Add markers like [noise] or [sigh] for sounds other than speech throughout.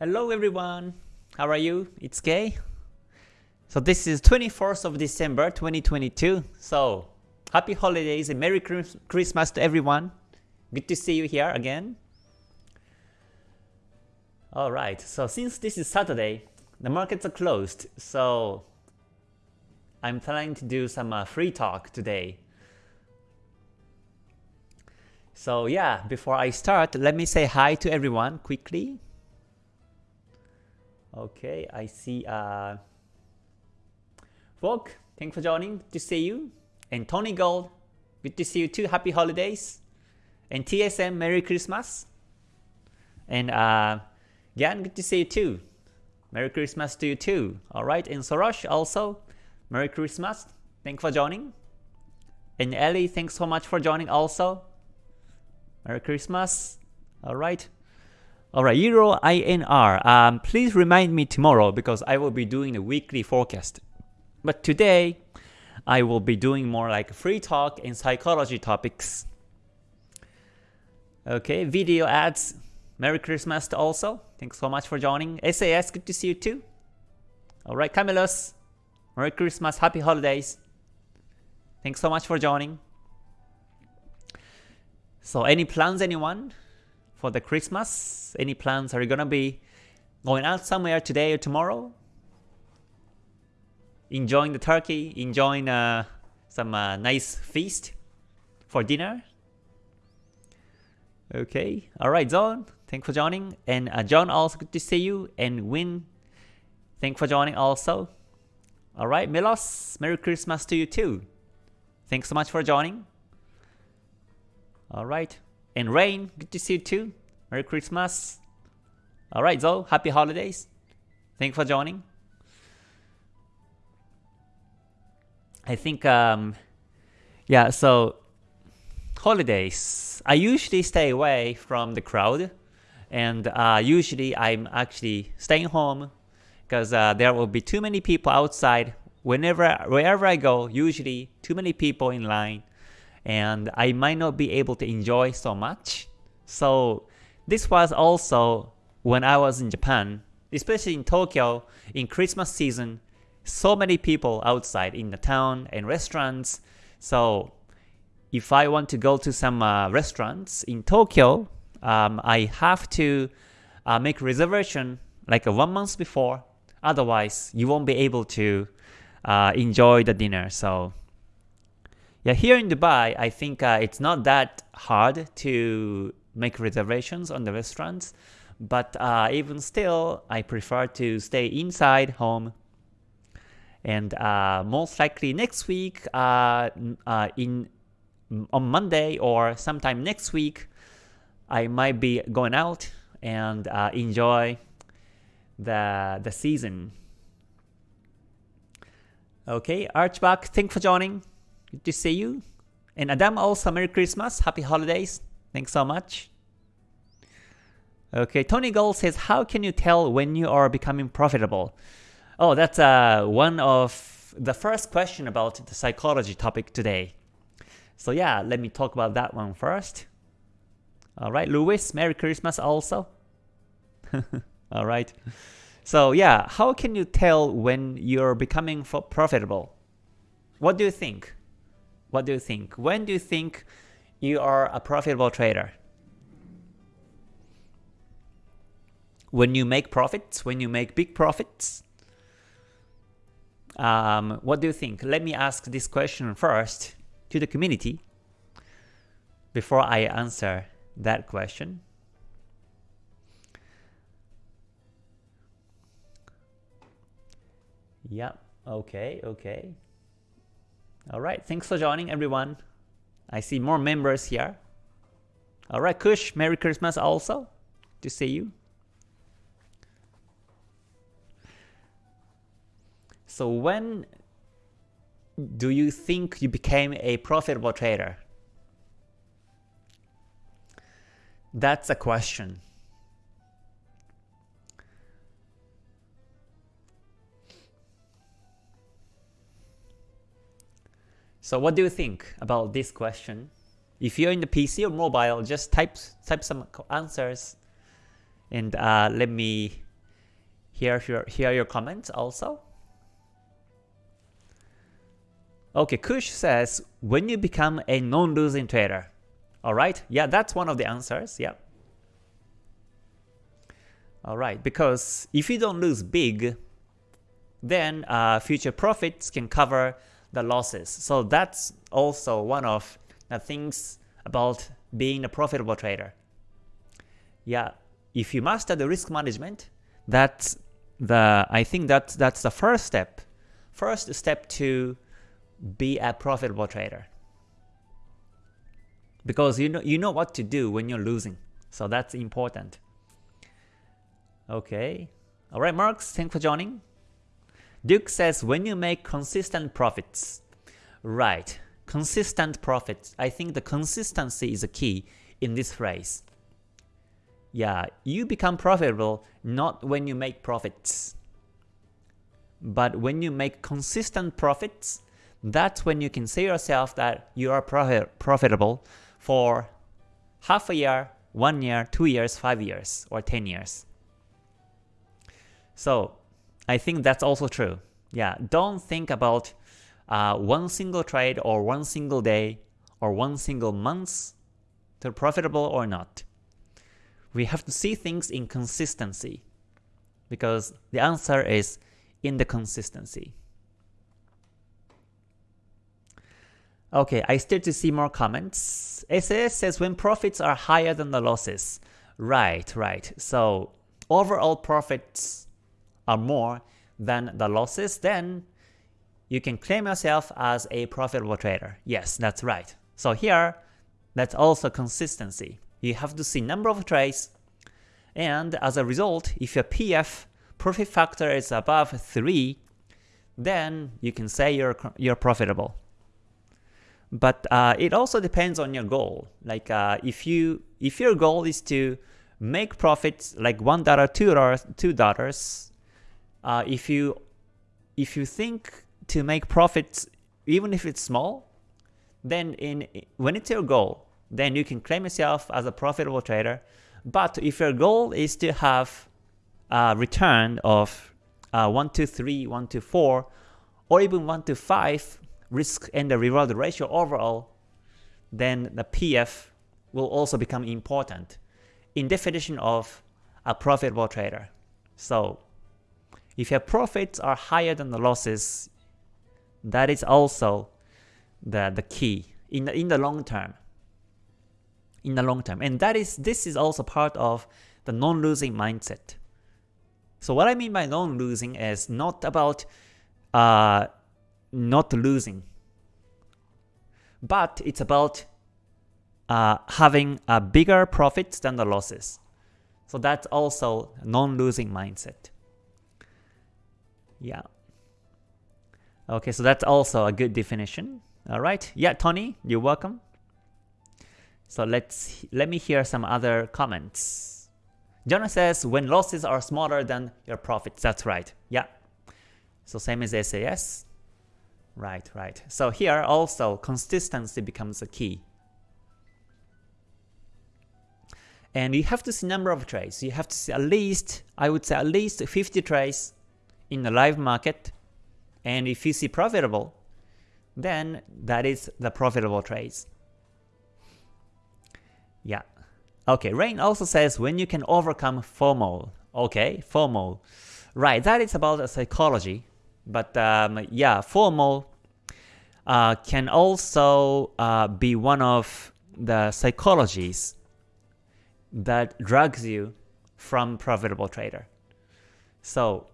Hello everyone, how are you? It's Kay. So this is 24th of December 2022. So happy holidays and Merry Christmas to everyone. Good to see you here again. Alright, so since this is Saturday, the markets are closed, so I'm planning to do some uh, free talk today. So yeah, before I start, let me say hi to everyone quickly. Okay, I see uh Volk, thanks for joining. Good to see you. And Tony Gold, good to see you too. Happy holidays. And TSM, Merry Christmas. And uh Gan, good to see you too. Merry Christmas to you too. Alright, and Sorosh also, Merry Christmas. Thanks for joining. And Ellie, thanks so much for joining also. Merry Christmas. Alright. Alright, Euro INR. Um, please remind me tomorrow because I will be doing a weekly forecast. But today, I will be doing more like free talk and psychology topics. Okay, video ads. Merry Christmas also. Thanks so much for joining. SAS, good to see you too. Alright, Camillus. Merry Christmas, Happy Holidays. Thanks so much for joining. So any plans anyone? For the Christmas? Any plans? Are you gonna be going out somewhere today or tomorrow? Enjoying the turkey? Enjoying uh, some uh, nice feast for dinner? Okay, alright Zone, thanks for joining. And uh, John, also good to see you. And Win, thanks for joining also. Alright, Milos, Merry Christmas to you too. Thanks so much for joining. Alright, and Rain, good to see you too. Merry Christmas. Alright, Zoe, happy holidays. Thanks for joining. I think, um, yeah, so holidays. I usually stay away from the crowd, and uh, usually I'm actually staying home because uh, there will be too many people outside. Whenever, wherever I go, usually too many people in line, and I might not be able to enjoy so much. So this was also when I was in Japan, especially in Tokyo, in Christmas season, so many people outside in the town and restaurants. So if I want to go to some uh, restaurants in Tokyo, um, I have to uh, make reservation like a one month before. Otherwise, you won't be able to uh, enjoy the dinner. So yeah, here in Dubai, I think uh, it's not that hard to make reservations on the restaurants, but uh, even still, I prefer to stay inside home. And uh, most likely next week, uh, uh, in on Monday or sometime next week, I might be going out and uh, enjoy the the season. Okay, Archback, thanks for joining. Good to see you. And Adam also Merry Christmas, Happy Holidays. Thanks so much. Okay, Tony Gold says, how can you tell when you are becoming profitable? Oh, that's uh, one of the first question about the psychology topic today. So yeah, let me talk about that one first. Alright, Louis, Merry Christmas also. [laughs] Alright. So yeah, how can you tell when you're becoming profitable? What do you think? What do you think? When do you think you are a profitable trader? When you make profits, when you make big profits? Um, what do you think? Let me ask this question first to the community before I answer that question. Yeah, okay, okay. Alright, thanks for joining everyone. I see more members here. Alright, Kush, Merry Christmas also. To see you. So when do you think you became a profitable trader? That's a question. So what do you think about this question? If you're in the PC or mobile, just type type some answers and uh, let me hear here are your comments also. Okay, Kush says, when you become a non-losing trader. Alright, yeah, that's one of the answers, yeah. Alright, because if you don't lose big, then uh, future profits can cover the losses. So that's also one of the things about being a profitable trader. Yeah, if you master the risk management, that's the I think that's that's the first step. First step to be a profitable trader. Because you know you know what to do when you're losing. So that's important. Okay. Alright, Marks, thanks for joining. Duke says when you make consistent profits. Right. Consistent profits. I think the consistency is a key in this phrase. Yeah, you become profitable not when you make profits. But when you make consistent profits, that's when you can say yourself that you are profit profitable for half a year, one year, two years, five years, or 10 years. So I think that's also true. Yeah, don't think about uh, one single trade or one single day or one single month to profitable or not. We have to see things in consistency because the answer is in the consistency. Okay, I still to see more comments. SAS says when profits are higher than the losses. Right, right. So overall profits are more than the losses, then you can claim yourself as a profitable trader. Yes, that's right. So here, that's also consistency. You have to see number of trades, and as a result, if your PF profit factor is above 3, then you can say you're, you're profitable. But uh, it also depends on your goal. Like uh, if you if your goal is to make profits like one dollar, two dollars, two dollars, uh, if you if you think to make profits even if it's small, then in when it's your goal, then you can claim yourself as a profitable trader. But if your goal is to have a return of uh, 1 to 3, 1 to 4, or even 1 to 5, risk and the reward ratio overall, then the PF will also become important in definition of a profitable trader. So if your profits are higher than the losses, that is also the, the key in the, in the long term. In the long term. And that is this is also part of the non-losing mindset. So what I mean by non-losing is not about uh, not losing. But it's about uh, having a bigger profits than the losses. So that's also non-losing mindset. Yeah. Okay, so that's also a good definition. All right. Yeah, Tony, you're welcome. So let's let me hear some other comments. Jonah says when losses are smaller than your profits. That's right. Yeah. So same as SAS. Right, right. So here also consistency becomes a key. And you have to see number of trades. You have to see at least, I would say at least 50 trades in the live market. And if you see profitable, then that is the profitable trades. Yeah. Okay, Rain also says when you can overcome FOMO. Okay, FOMO. Right, that is about psychology. But um, yeah, FOMO uh, can also uh, be one of the psychologies that drags you from profitable trader. So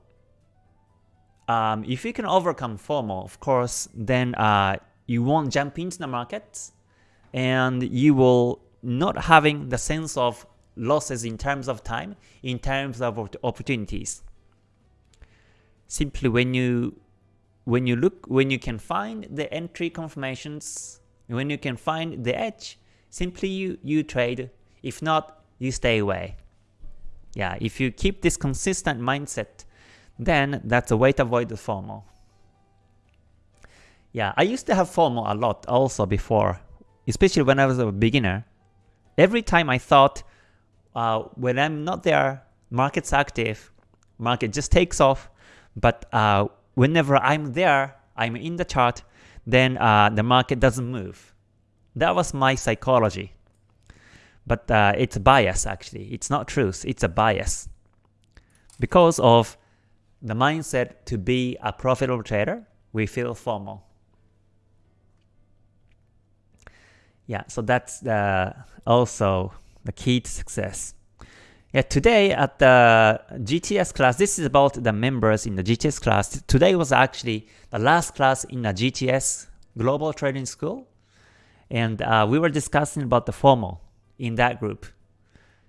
um, if you can overcome FOMO, of course, then uh, you won't jump into the market and you will not having the sense of losses in terms of time, in terms of opportunities. Simply when you when you look when you can find the entry confirmations, when you can find the edge, simply you, you trade. If not, you stay away. Yeah, if you keep this consistent mindset, then that's a way to avoid the FOMO. Yeah, I used to have FOMO a lot also before, especially when I was a beginner. Every time I thought, uh, when I'm not there, market's active, market just takes off, but uh, whenever I'm there, I'm in the chart, then uh, the market doesn't move. That was my psychology. But uh, it's bias actually. It's not truth, it's a bias. Because of the mindset to be a profitable trader, we feel FOMO. Yeah, so that's the, also the key to success. Yeah, today at the GTS class, this is about the members in the GTS class. Today was actually the last class in the GTS Global Trading School. And uh, we were discussing about the FOMO in that group.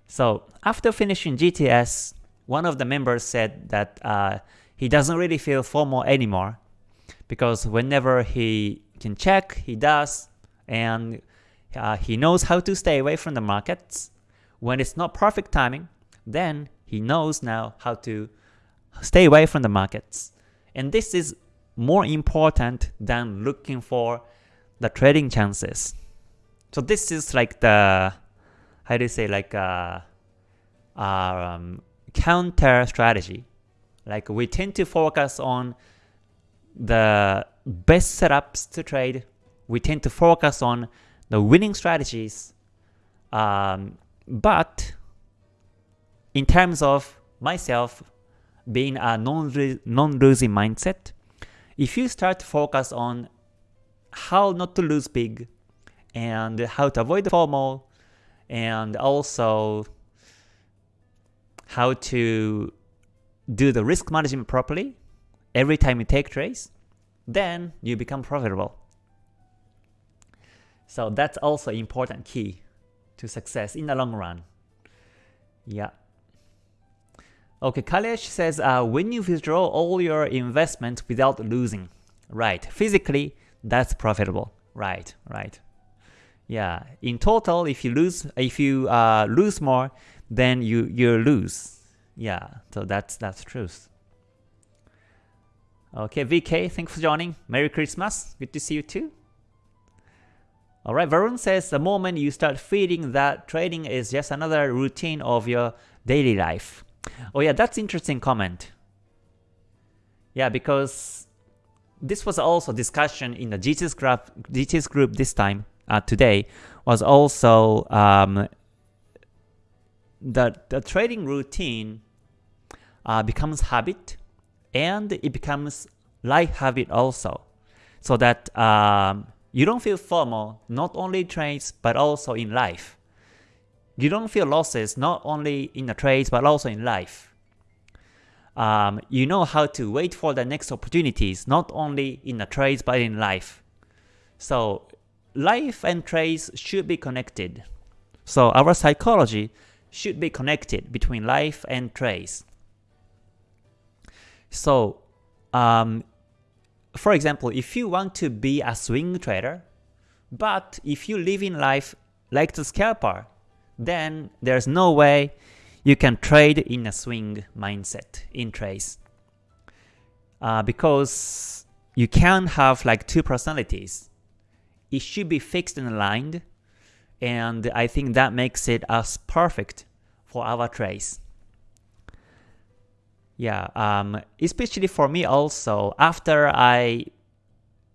So after finishing GTS, one of the members said that uh, he doesn't really feel FOMO anymore because whenever he can check, he does, and uh, he knows how to stay away from the markets. When it's not perfect timing, then he knows now how to stay away from the markets. And this is more important than looking for the trading chances. So this is like the, how do you say, like a um, counter strategy. Like we tend to focus on the best setups to trade. We tend to focus on the winning strategies. Um, but in terms of myself being a non-losing mindset, if you start to focus on how not to lose big and how to avoid the FOMO and also how to do the risk management properly every time you take trades, then you become profitable. So that's also important key to success in the long run. Yeah. Okay, Kalesh says, uh, when you withdraw all your investment without losing, right, physically, that's profitable, right, right. Yeah, in total, if you lose, if you uh, lose more, then you you lose. Yeah, so that's that's truth. Okay, VK, thanks for joining. Merry Christmas. Good to see you too. Alright, Varun says the moment you start feeling that trading is just another routine of your daily life. Oh yeah, that's interesting comment. Yeah, because this was also discussion in the GTS group, GTS group this time, uh, today, was also um, that the trading routine uh, becomes habit and it becomes life habit also. So that um, you don't feel FOMO not only in trades but also in life. You don't feel losses not only in the trades but also in life. Um, you know how to wait for the next opportunities not only in the trades but in life. So life and trades should be connected. So our psychology should be connected between life and trades. So um, for example, if you want to be a swing trader, but if you live in life like the scalper, then there's no way you can trade in a swing mindset in trades. Uh, because you can't have like two personalities. It should be fixed and aligned, and I think that makes it as perfect for our trades. Yeah, um, especially for me also, after I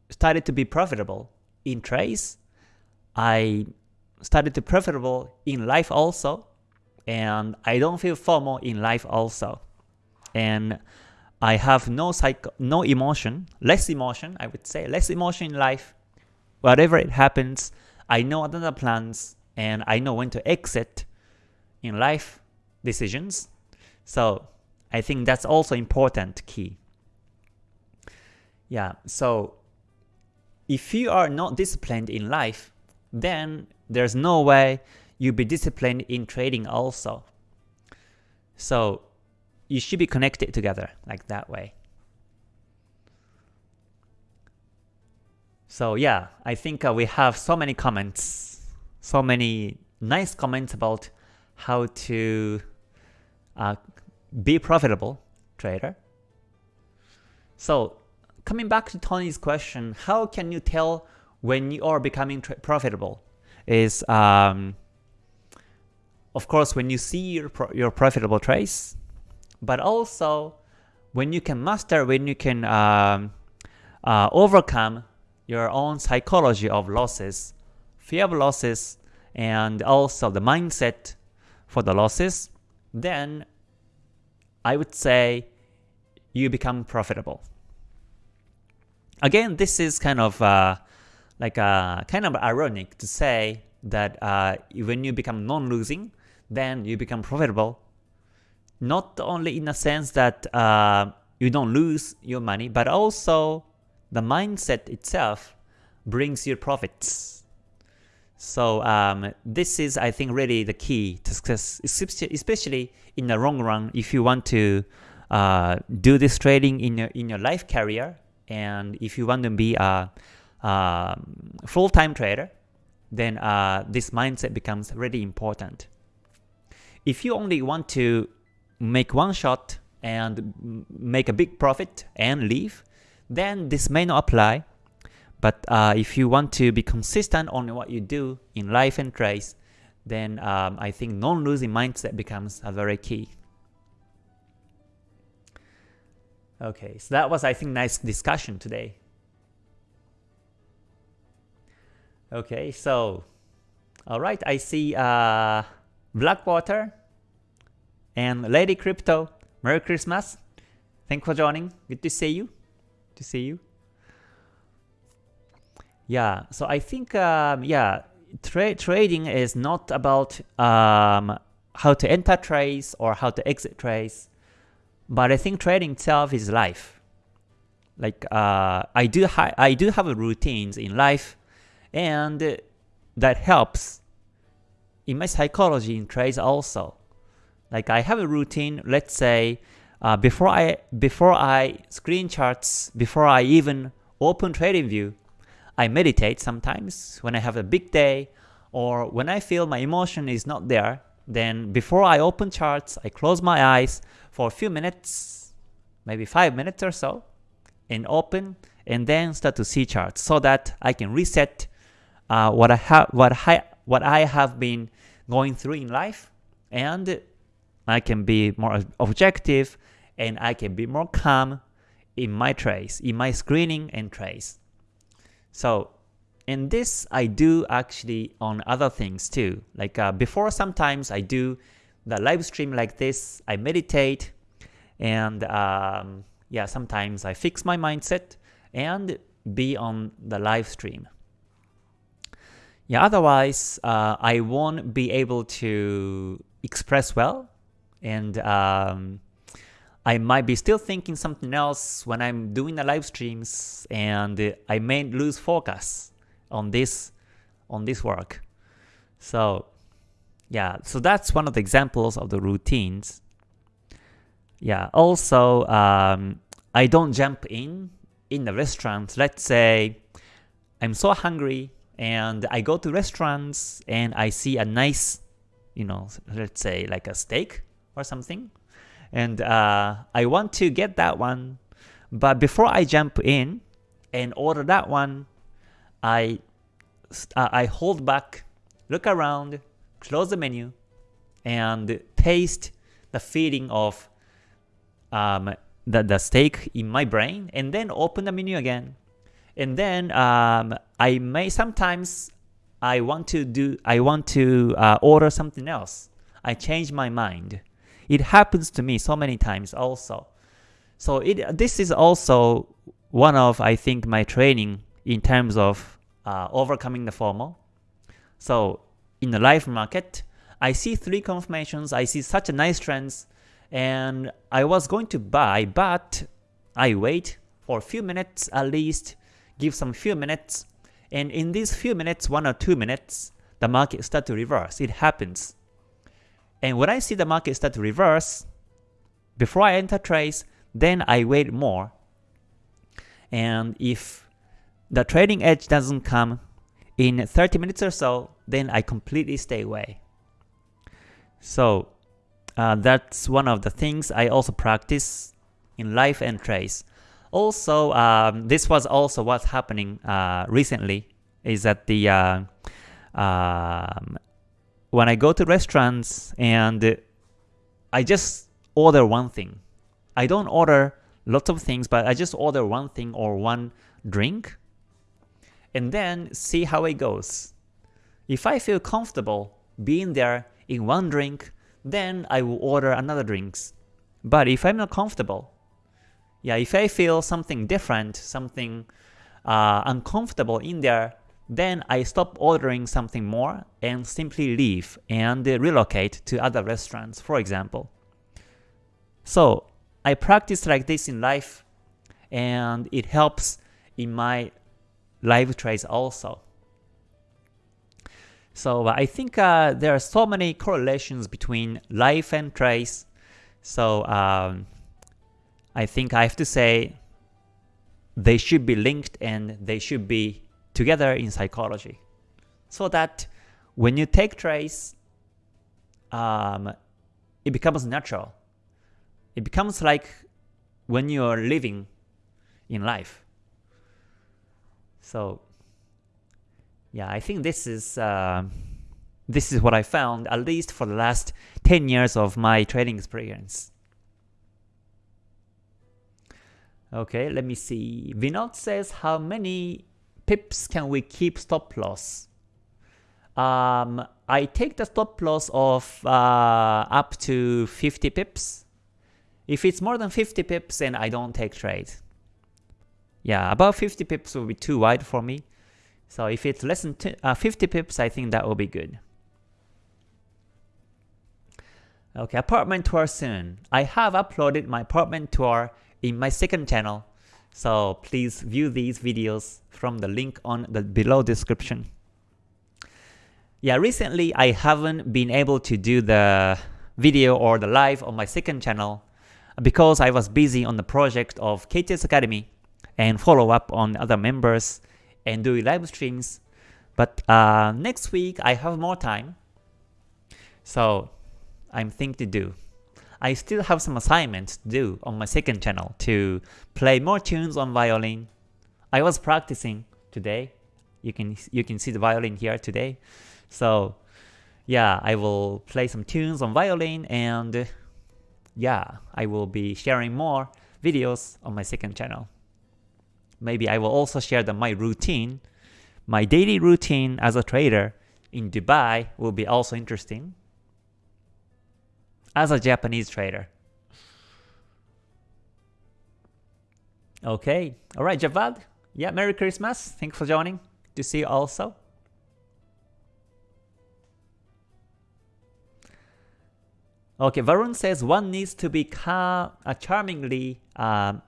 started to be profitable in trades, I started to profitable in life also, and I don't feel FOMO in life also. And I have no psycho no emotion, less emotion, I would say, less emotion in life. Whatever it happens, I know other plans and I know when to exit in life decisions. So I think that's also important key. Yeah, so if you are not disciplined in life, then there's no way you'll be disciplined in trading also. So you should be connected together like that way. So yeah, I think uh, we have so many comments, so many nice comments about how to uh, be profitable trader. So coming back to Tony's question, how can you tell when you are becoming profitable? Is um, of course when you see your, pro your profitable trades, but also when you can master, when you can um, uh, overcome your own psychology of losses, fear of losses, and also the mindset for the losses, then I would say you become profitable. Again, this is kind of uh, like uh, kind of ironic to say that uh, when you become non-losing, then you become profitable. Not only in the sense that uh, you don't lose your money, but also the mindset itself brings you profits. So um, this is, I think, really the key to success, especially in the long run. If you want to uh, do this trading in your in your life career, and if you want to be a, a full-time trader, then uh, this mindset becomes really important. If you only want to make one shot and make a big profit and leave, then this may not apply. But uh, if you want to be consistent on what you do in life and trades, then um, I think non-losing mindset becomes a very key. Okay, so that was I think nice discussion today. Okay, so alright, I see uh, Blackwater and Lady Crypto. Merry Christmas. Thanks for joining. Good to see you. To see you. Yeah, so I think um, yeah, tra trading is not about um, how to enter trades or how to exit trades, but I think trading itself is life. Like uh, I do I do have routines in life, and that helps in my psychology in trades also. Like I have a routine. Let's say uh, before I before I screen charts, before I even open TradingView, I meditate sometimes when I have a big day or when I feel my emotion is not there, then before I open charts, I close my eyes for a few minutes, maybe 5 minutes or so, and open and then start to see charts so that I can reset uh, what I have what I what I have been going through in life and I can be more objective and I can be more calm in my trades, in my screening and trades. So in this, I do actually on other things too. Like uh, before, sometimes I do the live stream like this. I meditate, and um, yeah, sometimes I fix my mindset and be on the live stream. Yeah, otherwise uh, I won't be able to express well, and um, I might be still thinking something else when I'm doing the live streams and I may lose focus on this on this work. So yeah, so that's one of the examples of the routines. Yeah, also um, I don't jump in in the restaurant. Let's say I'm so hungry and I go to restaurants and I see a nice, you know, let's say like a steak or something and uh, I want to get that one. But before I jump in and order that one, I uh, I hold back, look around, close the menu, and taste the feeling of um, the, the steak in my brain, and then open the menu again. And then um, I may sometimes I want to do I want to uh, order something else. I change my mind. It happens to me so many times also. So it this is also one of I think my training in terms of uh, overcoming the FOMO. So in the live market, I see three confirmations, I see such a nice trends, and I was going to buy, but I wait for a few minutes at least, give some few minutes, and in these few minutes, one or two minutes, the market start to reverse. It happens. And when I see the market start to reverse, before I enter trades, then I wait more. And if the trading edge doesn't come in 30 minutes or so, then I completely stay away. So uh, that's one of the things I also practice in life and trades. Also, um, this was also what's happening uh, recently, is that the uh, um, when I go to restaurants and I just order one thing. I don't order lots of things, but I just order one thing or one drink, and then see how it goes. If I feel comfortable being there in one drink, then I will order another drinks. But if I'm not comfortable, yeah, if I feel something different, something uh, uncomfortable in there, then I stop ordering something more and simply leave and relocate to other restaurants, for example. So I practice like this in life and it helps in my live trades also. So I think uh, there are so many correlations between life and trades. So um, I think I have to say they should be linked and they should be together in psychology. So that when you take trades, um, it becomes natural. It becomes like when you are living in life. So yeah, I think this is uh, this is what I found at least for the last 10 years of my trading experience. Okay, let me see. Vinod says how many pips can we keep stop loss? Um, I take the stop loss of uh, up to 50 pips. If it's more than 50 pips, then I don't take trade. Yeah, about 50 pips will be too wide for me. So if it's less than uh, 50 pips, I think that will be good. Okay, apartment tour soon. I have uploaded my apartment tour in my second channel, so please view these videos from the link on the below description. Yeah, recently I haven't been able to do the video or the live on my second channel because I was busy on the project of KTS Academy and follow up on other members and do live streams. But uh, next week I have more time, so I'm thinking to do. I still have some assignments to do on my second channel to play more tunes on violin. I was practicing today. You can you can see the violin here today. So yeah, I will play some tunes on violin and yeah, I will be sharing more videos on my second channel. Maybe I will also share the, my routine. My daily routine as a trader in Dubai will be also interesting as a Japanese trader. Okay, alright Javad, yeah, Merry Christmas, thanks for joining, to see you also. Okay, Varun says one needs to be car uh, charmingly um,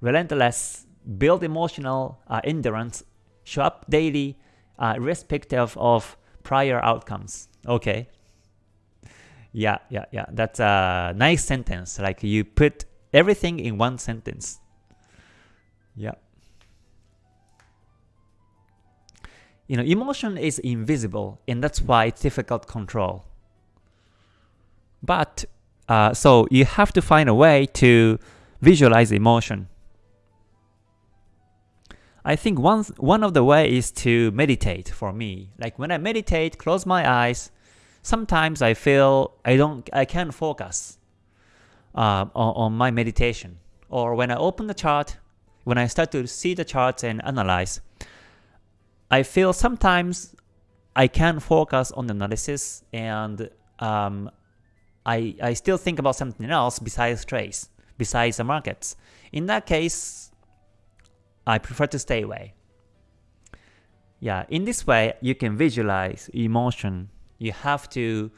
relentless, build emotional uh, endurance, show up daily, uh, irrespective of prior outcomes. Okay. Yeah, yeah, yeah. That's a nice sentence. Like you put everything in one sentence. Yeah. You know, emotion is invisible, and that's why it's difficult control. But uh, so you have to find a way to visualize emotion. I think one one of the way is to meditate for me. Like when I meditate, close my eyes, sometimes I feel I don't I can't focus uh, on, on my meditation. Or when I open the chart, when I start to see the charts and analyze, I feel sometimes I can't focus on the analysis and um, I, I still think about something else besides trades, besides the markets. In that case, I prefer to stay away. Yeah, in this way, you can visualize emotion. You have to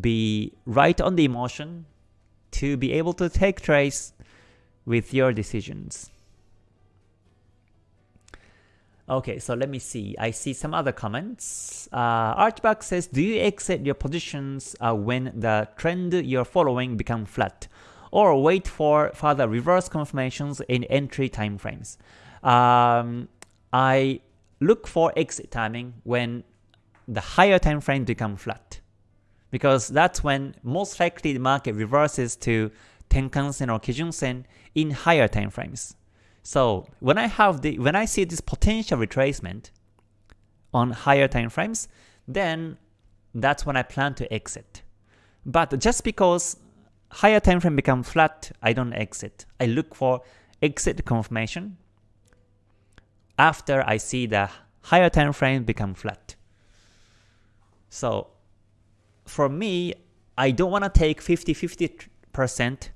be right on the emotion to be able to take trades with your decisions. Okay, so let me see. I see some other comments. Uh, Archback says, do you exit your positions uh, when the trend you're following become flat? Or wait for further reverse confirmations in entry timeframes? Um, I look for exit timing when the higher time frame become flat. Because that's when most likely the market reverses to Tenkan-sen or Kijun-sen in higher time frames. So when I have the when I see this potential retracement on higher time frames, then that's when I plan to exit. But just because higher time frame become flat, I don't exit. I look for exit confirmation after I see the higher time frame become flat. So for me, I don't want to take 50-50%,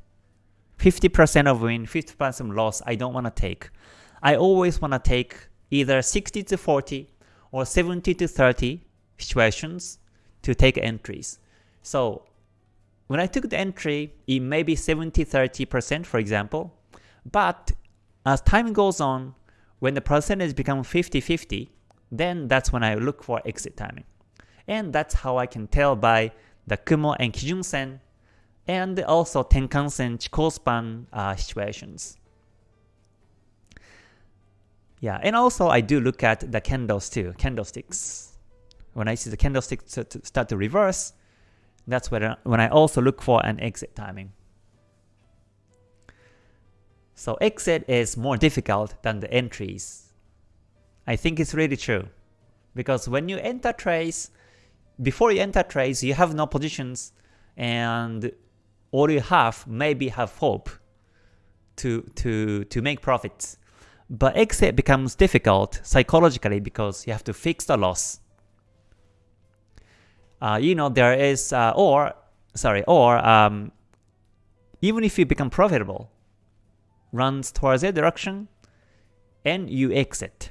50% of win, 50% of loss, I don't want to take. I always want to take either 60 to 40 or 70 to 30 situations to take entries. So when I took the entry, it may be 70-30% for example, but as time goes on, when the percentage becomes 50-50, then that's when I look for exit timing. And that's how I can tell by the Kumo and Kijun Sen and also Tenkan Sen Chikou span uh, situations. Yeah, and also I do look at the candles too, candlesticks. When I see the candlesticks start to reverse, that's when when I also look for an exit timing. So exit is more difficult than the entries. I think it's really true. Because when you enter trades, before you enter trades, you have no positions and all you have maybe have hope to, to, to make profits. But exit becomes difficult psychologically because you have to fix the loss. Uh, you know, there is, uh, or, sorry, or um, even if you become profitable, runs towards a direction, and you exit.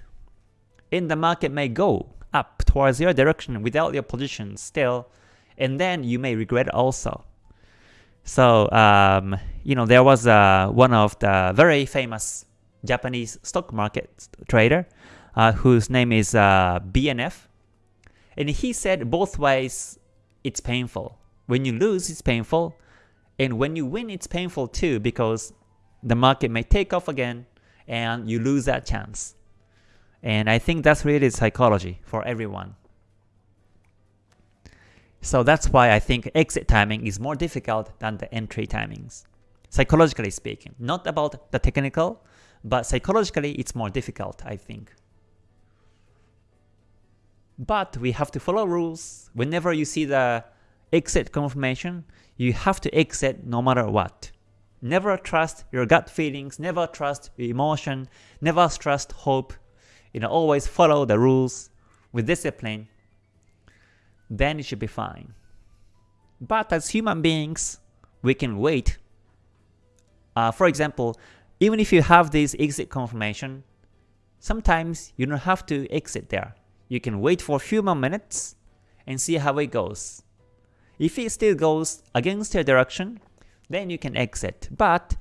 And the market may go towards your direction without your position still, and then you may regret also. So, um, you know, there was uh, one of the very famous Japanese stock market trader uh, whose name is uh, BNF. And he said both ways it's painful. When you lose, it's painful. And when you win, it's painful too because the market may take off again and you lose that chance. And I think that's really psychology for everyone. So that's why I think exit timing is more difficult than the entry timings. Psychologically speaking, not about the technical, but psychologically it's more difficult, I think. But we have to follow rules. Whenever you see the exit confirmation, you have to exit no matter what. Never trust your gut feelings, never trust your emotion, never trust hope. You know, always follow the rules with discipline. Then it should be fine. But as human beings, we can wait. Uh, for example, even if you have this exit confirmation, sometimes you don't have to exit there. You can wait for a few more minutes and see how it goes. If it still goes against your direction, then you can exit. But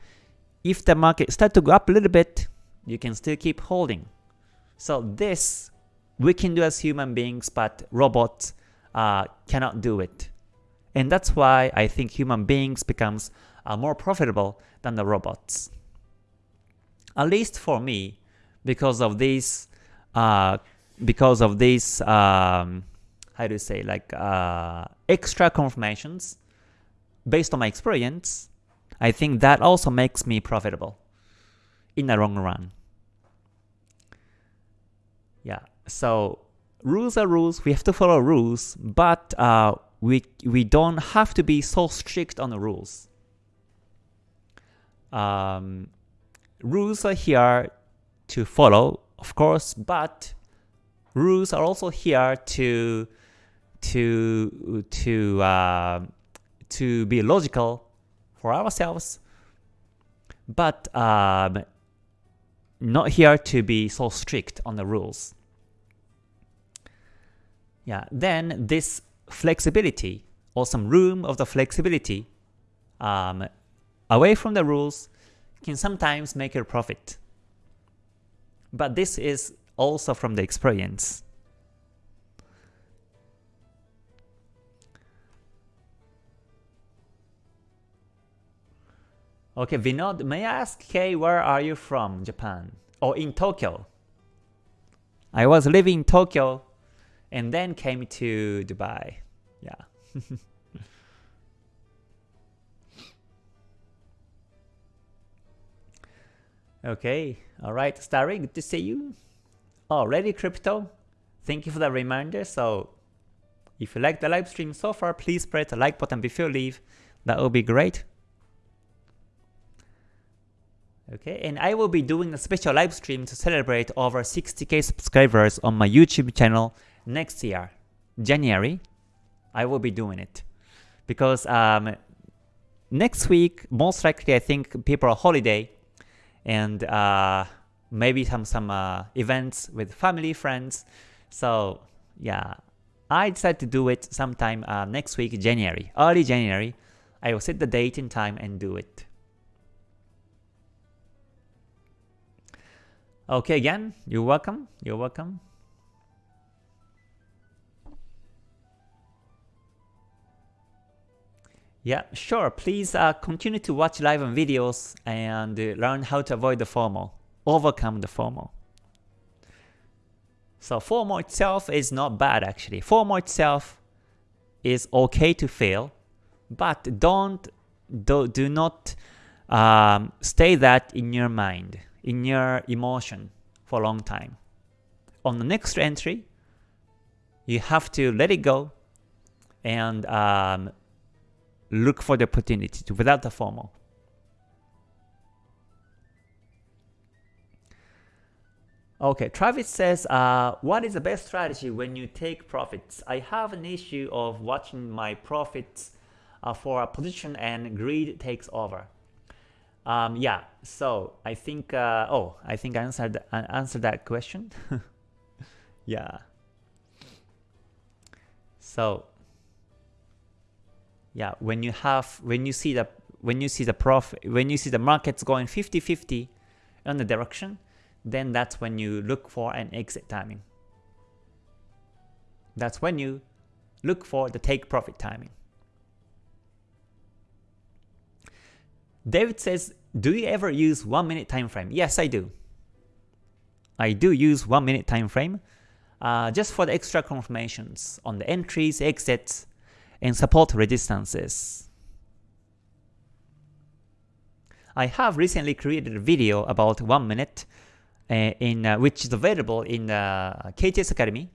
if the market start to go up a little bit, you can still keep holding. So this we can do as human beings, but robots uh, cannot do it. And that's why I think human beings becomes uh, more profitable than the robots. At least for me, because of these, uh, because of these, um, how do you say, like uh, extra confirmations, based on my experience, I think that also makes me profitable in the long run. Yeah, so rules are rules. We have to follow rules, but uh, we we don't have to be so strict on the rules. Um, rules are here to follow, of course, but rules are also here to to to uh, to be logical for ourselves, but um, not here to be so strict on the rules. Yeah, then this flexibility or some room of the flexibility um, away from the rules can sometimes make a profit. But this is also from the experience. Okay, Vinod, may I ask, Kay, where are you from, Japan? Or in Tokyo? I was living in Tokyo and then came to Dubai. Yeah. [laughs] okay, alright, Starry, good to see you. Oh, Already crypto? Thank you for the reminder. So if you like the live stream so far, please press the like button before you leave. That would be great. Okay, and I will be doing a special live stream to celebrate over 60k subscribers on my YouTube channel next year, January. I will be doing it because um, next week, most likely, I think people are holiday and uh, maybe some some uh, events with family friends. So yeah, I decided to do it sometime uh, next week, January, early January. I will set the date and time and do it. Okay, again, you're welcome. You're welcome. Yeah, sure. Please uh, continue to watch live and videos and uh, learn how to avoid the FOMO, overcome the FOMO. So FOMO itself is not bad actually. FOMO itself is okay to fail, but don't do, do not um, stay that in your mind in your emotion for a long time. On the next entry, you have to let it go and um, look for the opportunity to, without the FOMO. Okay, Travis says, uh, what is the best strategy when you take profits? I have an issue of watching my profits uh, for a position and greed takes over. Um, yeah, so I think, uh, oh, I think I answered, I answered that question. [laughs] yeah. So, yeah, when you have, when you see the, when you see the profit, when you see the markets going 50-50 on the direction, then that's when you look for an exit timing. That's when you look for the take profit timing. David says, do you ever use 1 minute time frame? Yes, I do. I do use 1 minute time frame uh, just for the extra confirmations on the entries, exits, and support resistances. I have recently created a video about 1 minute uh, in uh, which is available in the uh, KTS Academy.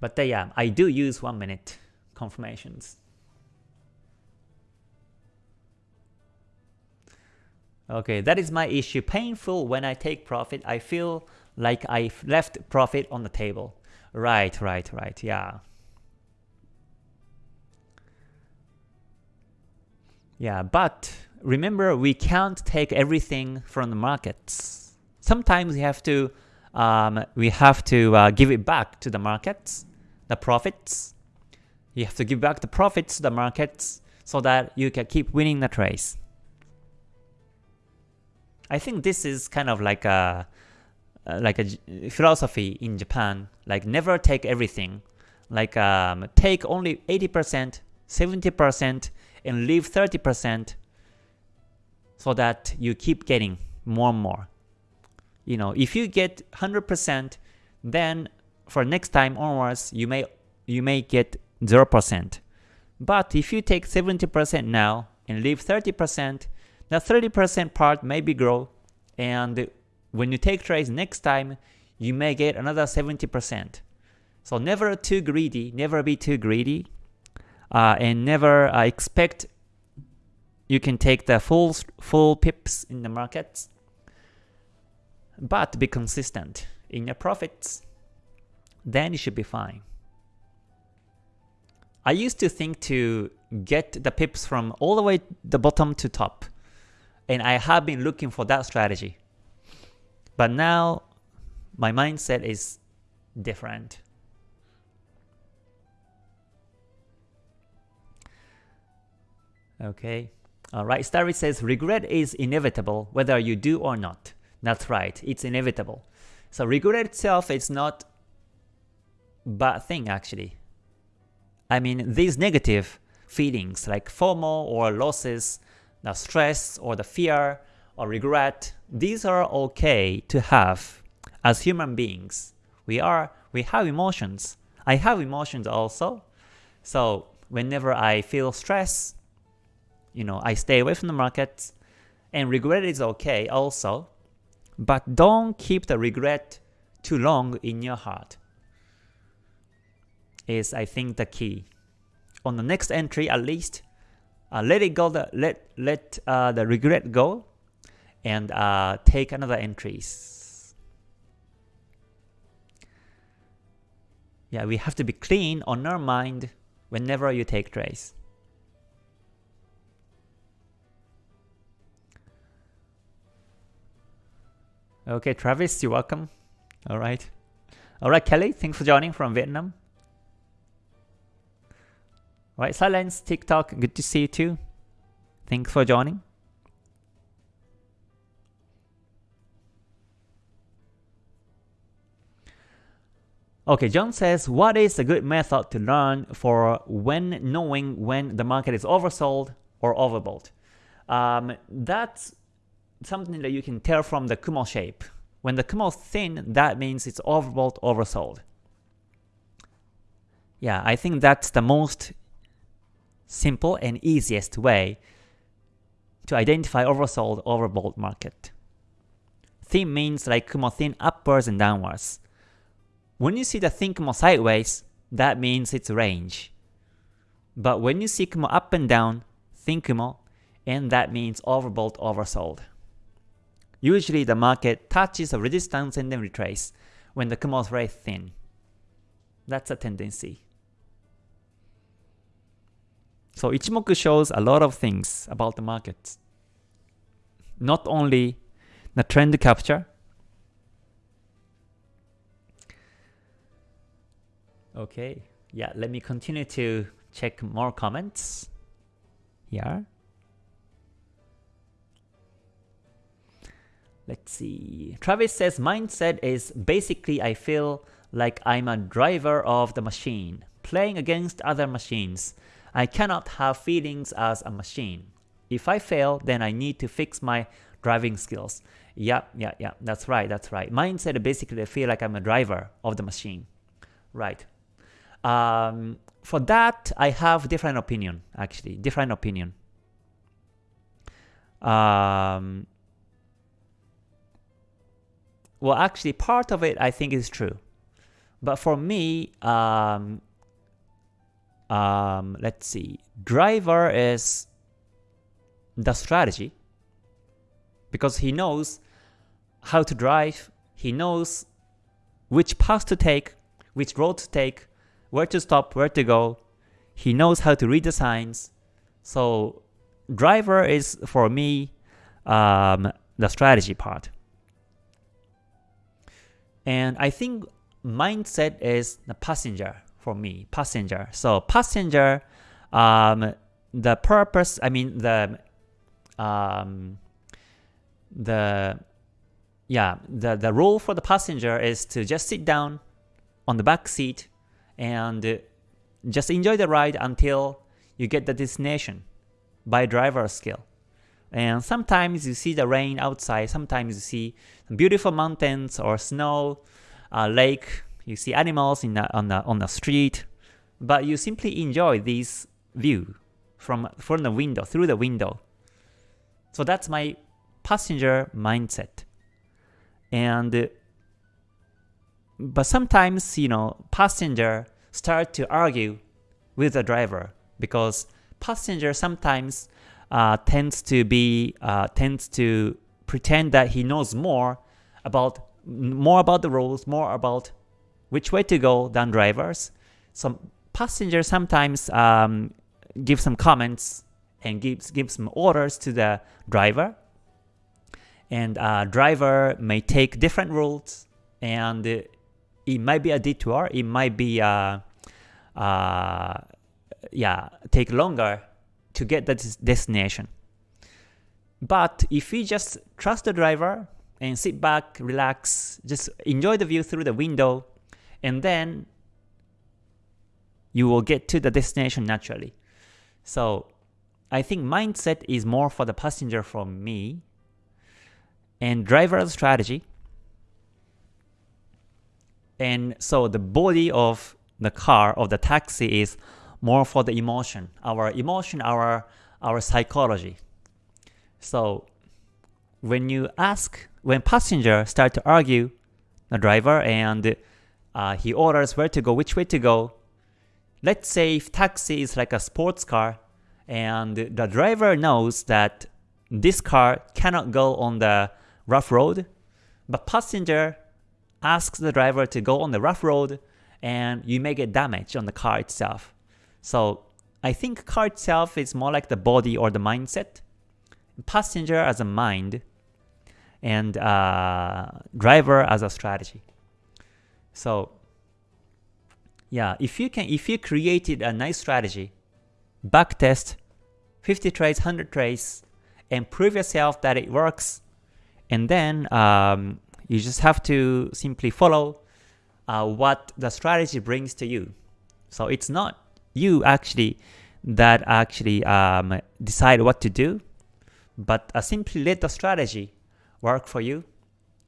But uh, yeah, I do use 1 minute confirmations. Okay, that is my issue. Painful when I take profit. I feel like I left profit on the table. Right, right, right, yeah. Yeah, but remember we can't take everything from the markets. Sometimes we have to um, we have to uh, give it back to the markets, the profits. You have to give back the profits to the markets so that you can keep winning the trades. I think this is kind of like a like a philosophy in Japan, like never take everything, like um, take only 80%, 70%, and leave 30% so that you keep getting more and more. You know, if you get 100%, then for next time onwards, you may you may get 0%. But if you take 70% now and leave 30%, the 30% part maybe grow and when you take trades next time, you may get another 70%. So never too greedy, never be too greedy, uh, and never uh, expect you can take the full full pips in the markets, but be consistent in your profits. Then you should be fine. I used to think to get the pips from all the way the bottom to top. And I have been looking for that strategy. But now my mindset is different. Okay. Alright, Starry says, regret is inevitable whether you do or not. That's right, it's inevitable. So regret itself is not bad thing actually. I mean, these negative feelings like FOMO or losses, the stress or the fear or regret, these are okay to have as human beings. We are we have emotions. I have emotions also. So whenever I feel stress, you know, I stay away from the market and regret is okay also. But don't keep the regret too long in your heart is I think the key. On the next entry at least, uh, let it go, the, let, let uh, the regret go, and uh, take another entries. Yeah, we have to be clean on our mind whenever you take trades. Okay, Travis, you're welcome. All right. All right, Kelly, thanks for joining from Vietnam. All right, Silence, TikTok, good to see you too. Thanks for joining. Okay, John says, what is a good method to learn for when knowing when the market is oversold or overbought? Um, that's something that you can tell from the Kumo shape. When the Kumo is thin, that means it's overbought, oversold. Yeah, I think that's the most simple and easiest way to identify oversold, overbought market. Thin means like Kumo thin upwards and downwards. When you see the thin Kumo sideways, that means it's range. But when you see Kumo up and down, thin Kumo, and that means overbought, oversold. Usually the market touches a resistance and then retrace when the Kumo is very thin. That's a tendency. So Ichimoku shows a lot of things about the market. Not only the trend capture, Okay, yeah, let me continue to check more comments here. Let's see. Travis says mindset is basically I feel like I'm a driver of the machine, playing against other machines. I cannot have feelings as a machine. If I fail, then I need to fix my driving skills. Yeah, yeah, yeah, that's right, that's right. Mindset basically I feel like I'm a driver of the machine. Right. Um, for that, I have different opinion, actually, different opinion. Um, well, actually, part of it I think is true. But for me, um, um, let's see, driver is the strategy because he knows how to drive, he knows which path to take, which road to take, where to stop, where to go. He knows how to read the signs. So driver is for me um, the strategy part. And I think mindset is the passenger for me, passenger. So passenger, um, the purpose, I mean the, um, the, yeah, the, the rule for the passenger is to just sit down on the back seat and just enjoy the ride until you get the destination by driver skill. And sometimes you see the rain outside, sometimes you see beautiful mountains or snow, uh, lake, you see animals in the, on, the, on the street, but you simply enjoy this view from, from the window, through the window. So that's my passenger mindset. And but sometimes, you know, passenger start to argue with the driver because passenger sometimes uh, tends to be uh, tends to pretend that he knows more about more about the rules, more about which way to go than drivers. Some passengers sometimes um, give some comments and gives gives some orders to the driver, and uh, driver may take different routes and it might be a detour, it might be uh, uh, yeah, take longer to get the destination. But if you just trust the driver and sit back, relax, just enjoy the view through the window, and then you will get to the destination naturally. So I think mindset is more for the passenger from me, and driver's strategy and so the body of the car, of the taxi is more for the emotion, our emotion, our, our psychology. So when you ask, when passenger start to argue, the driver, and uh, he orders where to go, which way to go, let's say if taxi is like a sports car, and the driver knows that this car cannot go on the rough road, but passenger asks the driver to go on the rough road and you may get damage on the car itself. So I think car itself is more like the body or the mindset. Passenger as a mind and uh, driver as a strategy. So yeah, if you can, if you created a nice strategy, backtest 50 trades, 100 trades, and prove yourself that it works, and then um, you just have to simply follow uh, what the strategy brings to you. So it's not you actually that actually um, decide what to do, but uh, simply let the strategy work for you.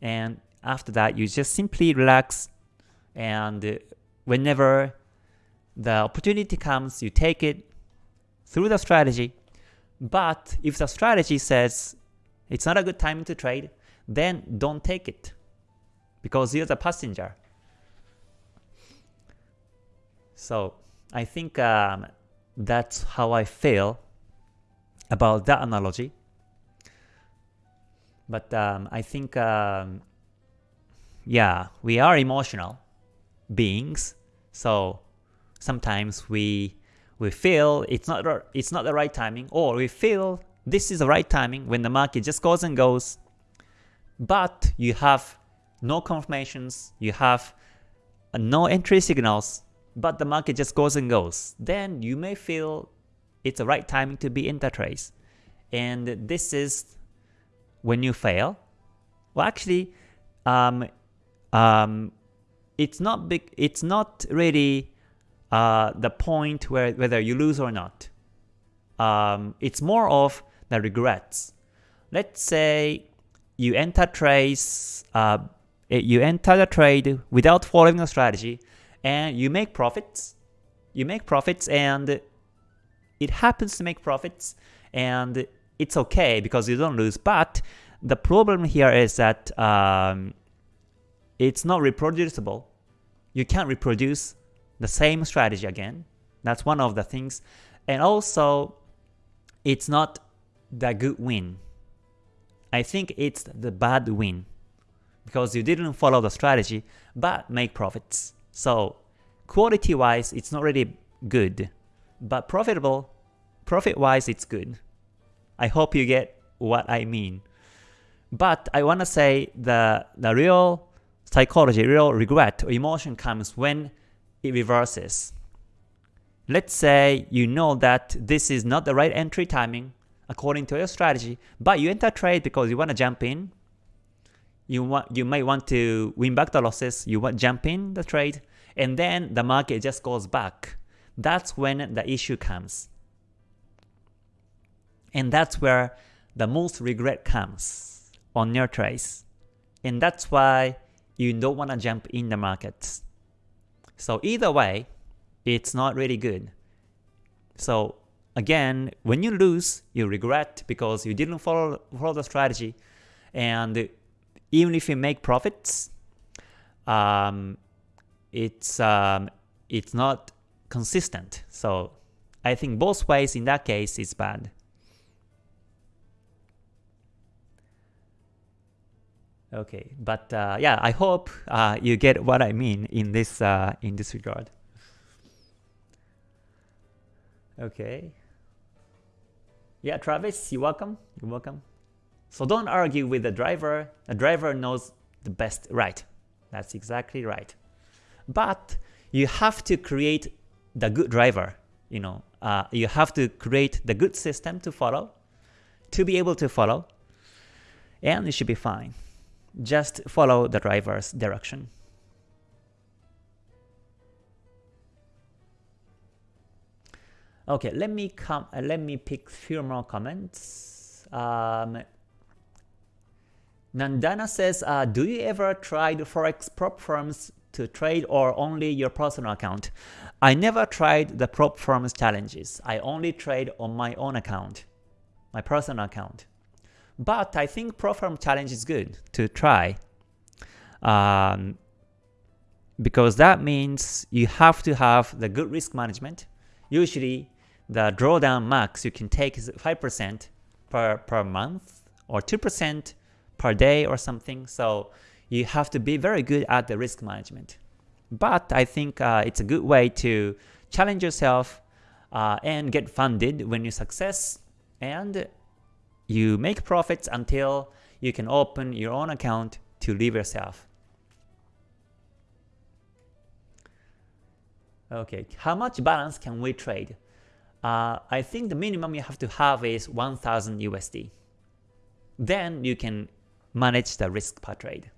And after that, you just simply relax and whenever the opportunity comes, you take it through the strategy. But if the strategy says it's not a good time to trade, then don't take it because you're the passenger. So I think um, that's how I feel about that analogy. But um, I think, um, yeah, we are emotional beings, so sometimes we we feel it's not it's not the right timing, or we feel this is the right timing when the market just goes and goes, but you have no confirmations, you have no entry signals, but the market just goes and goes, then you may feel it's the right timing to be in the trace. And this is when you fail. Well, actually, um, um, it's not big. It's not really uh, the point where whether you lose or not. Um, it's more of the regrets. Let's say you enter trades, uh, you enter the trade without following a strategy, and you make profits. You make profits, and it happens to make profits, and it's okay because you don't lose. But the problem here is that um, it's not reproducible. You can't reproduce the same strategy again. That's one of the things. And also, it's not the good win. I think it's the bad win because you didn't follow the strategy but make profits. So quality wise, it's not really good, but profitable, profit wise, it's good. I hope you get what I mean. But I want to say the, the real psychology, real regret or emotion comes when it reverses. Let's say you know that this is not the right entry timing according to your strategy, but you enter trade because you want to jump in. You want you might want to win back the losses, you want jump in the trade, and then the market just goes back. That's when the issue comes. And that's where the most regret comes on your trades. And that's why you don't want to jump in the markets. So either way, it's not really good. So again, when you lose, you regret because you didn't follow, follow the strategy. And even if you make profits, um, it's um, it's not consistent. So I think both ways in that case is bad. Okay, but uh, yeah, I hope uh, you get what I mean in this uh, in this regard. Okay. Yeah, Travis, you're welcome. You're welcome. So don't argue with the driver. The driver knows the best. Right. That's exactly right. But you have to create the good driver. You know, uh, you have to create the good system to follow, to be able to follow, and it should be fine. Just follow the driver's direction. Okay, let me come. Uh, let me pick few more comments. Um, Nandana says, uh, "Do you ever the forex prop firms to trade or only your personal account?" I never tried the prop firms challenges. I only trade on my own account, my personal account. But I think prop firm Challenge is good to try. Um, because that means you have to have the good risk management. Usually the drawdown max you can take is 5% per, per month or 2% per day or something. So you have to be very good at the risk management. But I think uh, it's a good way to challenge yourself uh, and get funded when you success and you make profits until you can open your own account to live yourself. Okay, how much balance can we trade? Uh, I think the minimum you have to have is 1000 USD. Then you can manage the risk per trade.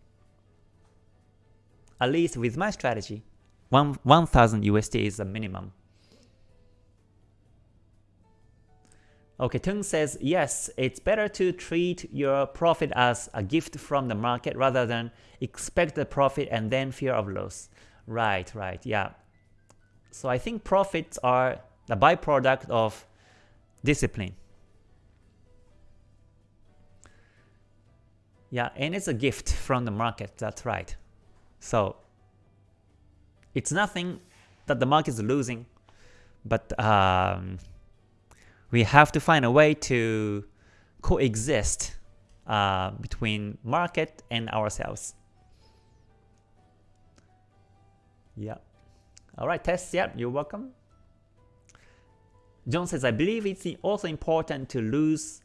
At least with my strategy, 1000 USD is the minimum. Okay, Tung says, yes, it's better to treat your profit as a gift from the market rather than expect the profit and then fear of loss. Right, right, yeah. So I think profits are the byproduct of discipline. Yeah, and it's a gift from the market, that's right. So it's nothing that the market is losing, but um, we have to find a way to coexist uh, between market and ourselves. Yeah. All right, Tess, yeah, you're welcome. John says, I believe it's also important to lose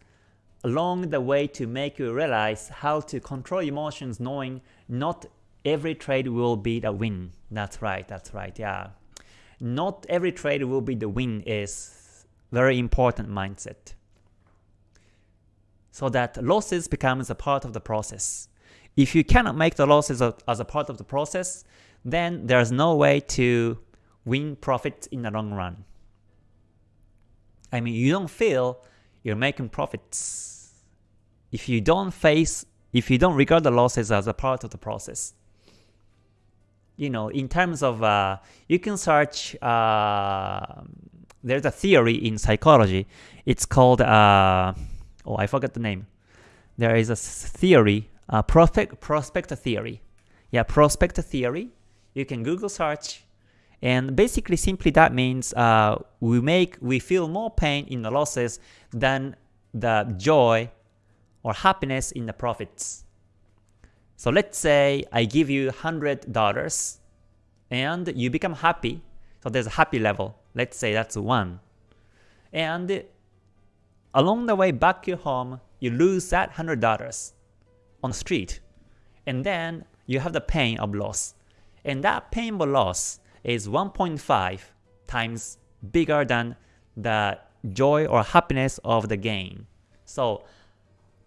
along the way to make you realize how to control emotions knowing not every trade will be the win. That's right, that's right, yeah. Not every trade will be the win is very important mindset. So that losses becomes a part of the process. If you cannot make the losses as a part of the process, then there's no way to win profits in the long run. I mean, you don't feel you're making profits if you don't face, if you don't regard the losses as a part of the process. You know, in terms of, uh, you can search, uh, there's a theory in psychology. It's called, uh, oh, I forgot the name. There is a theory, uh, prospect, prospect theory. Yeah, prospect theory you can Google search and basically simply that means uh, we make we feel more pain in the losses than the joy or happiness in the profits. So let's say I give you $100 and you become happy. So there's a happy level. Let's say that's 1. And along the way back to home, you lose that $100 on the street. And then you have the pain of loss. And that painful loss is 1.5 times bigger than the joy or happiness of the gain. So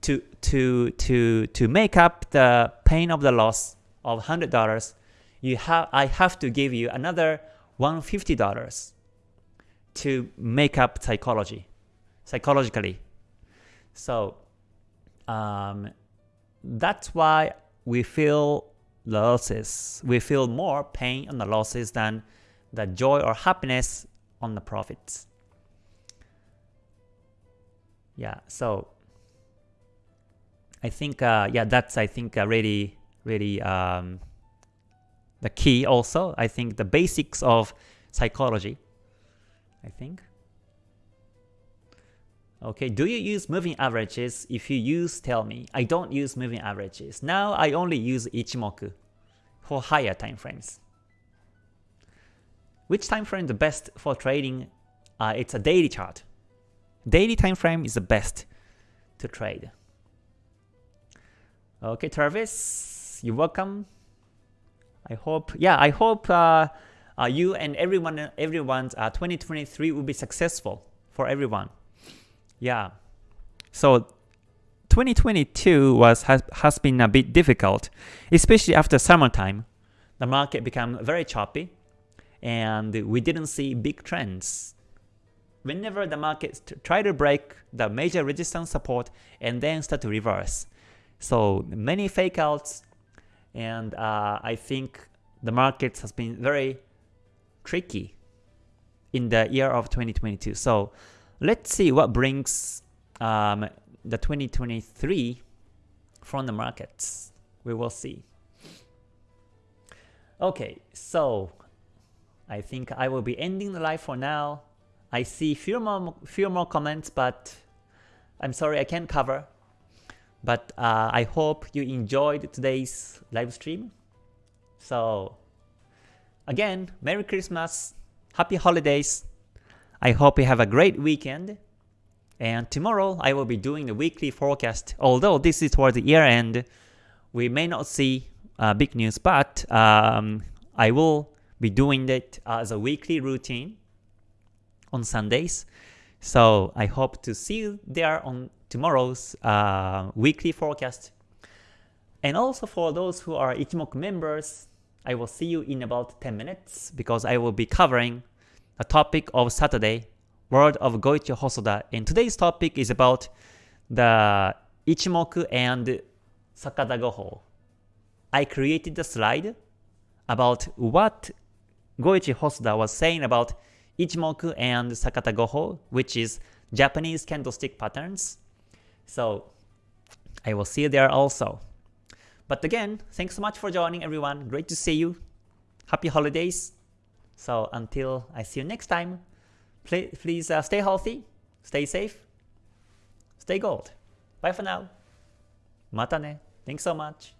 to to to to make up the pain of the loss of $100, you have I have to give you another $150 to make up psychology, psychologically. So um, that's why we feel losses. We feel more pain on the losses than the joy or happiness on the profits. Yeah, so I think uh, yeah that's I think uh, really really um, the key also. I think the basics of psychology. I think. Okay, do you use moving averages? If you use, tell me. I don't use moving averages. Now I only use Ichimoku for higher time frames. Which time frame the best for trading? Uh, it's a daily chart. Daily time frame is the best to trade. Okay, Travis, you're welcome. I hope, yeah, I hope uh, uh, you and everyone, everyone's uh, 2023 will be successful for everyone. Yeah. So 2022 was has, has been a bit difficult, especially after summertime. The market became very choppy, and we didn't see big trends. Whenever the market try to break the major resistance support and then start to reverse. So many fake outs, and uh, I think the market has been very tricky in the year of 2022. So Let's see what brings um, the 2023 from the markets. We will see. Okay, so I think I will be ending the live for now. I see few more few more comments, but I'm sorry I can't cover. But uh, I hope you enjoyed today's live stream. So again, Merry Christmas, Happy Holidays. I hope you have a great weekend. And tomorrow I will be doing the weekly forecast. Although this is towards the year end, we may not see uh, big news, but um, I will be doing it as a weekly routine on Sundays. So I hope to see you there on tomorrow's uh, weekly forecast. And also for those who are Ichimoku members, I will see you in about 10 minutes because I will be covering the topic of Saturday, World of Goichi Hosoda. And today's topic is about the Ichimoku and Sakata Goho. I created a slide about what Goichi Hosoda was saying about Ichimoku and Sakata Goho, which is Japanese candlestick patterns. So I will see you there also. But again, thanks so much for joining everyone. Great to see you. Happy holidays. So until I see you next time, please uh, stay healthy, stay safe, stay gold. Bye for now. Mata ne. Thanks so much.